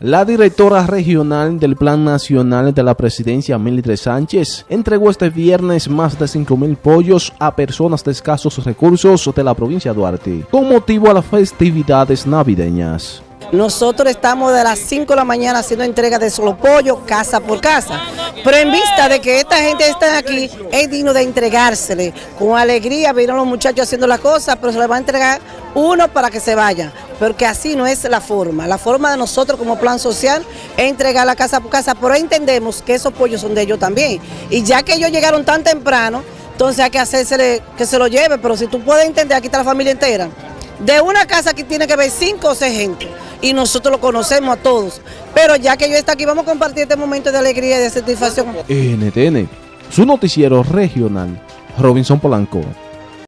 La directora regional del Plan Nacional de la Presidencia, Mildred Sánchez, entregó este viernes más de 5.000 pollos a personas de escasos recursos de la provincia de Duarte, con motivo a las festividades navideñas. Nosotros estamos de las 5 de la mañana haciendo entrega de solo pollo, casa por casa. Pero en vista de que esta gente está aquí, es digno de entregársele. Con alegría vieron los muchachos haciendo la cosa, pero se les va a entregar uno para que se vayan. Porque así no es la forma. La forma de nosotros como plan social es entregar la casa por casa, pero entendemos que esos pollos son de ellos también. Y ya que ellos llegaron tan temprano, entonces hay que hacerse que se lo lleve. Pero si tú puedes entender, aquí está la familia entera. De una casa aquí tiene que haber cinco o seis gente y nosotros lo conocemos a todos. Pero ya que yo está aquí, vamos a compartir este momento de alegría y de satisfacción. NTN, su noticiero regional, Robinson Polanco.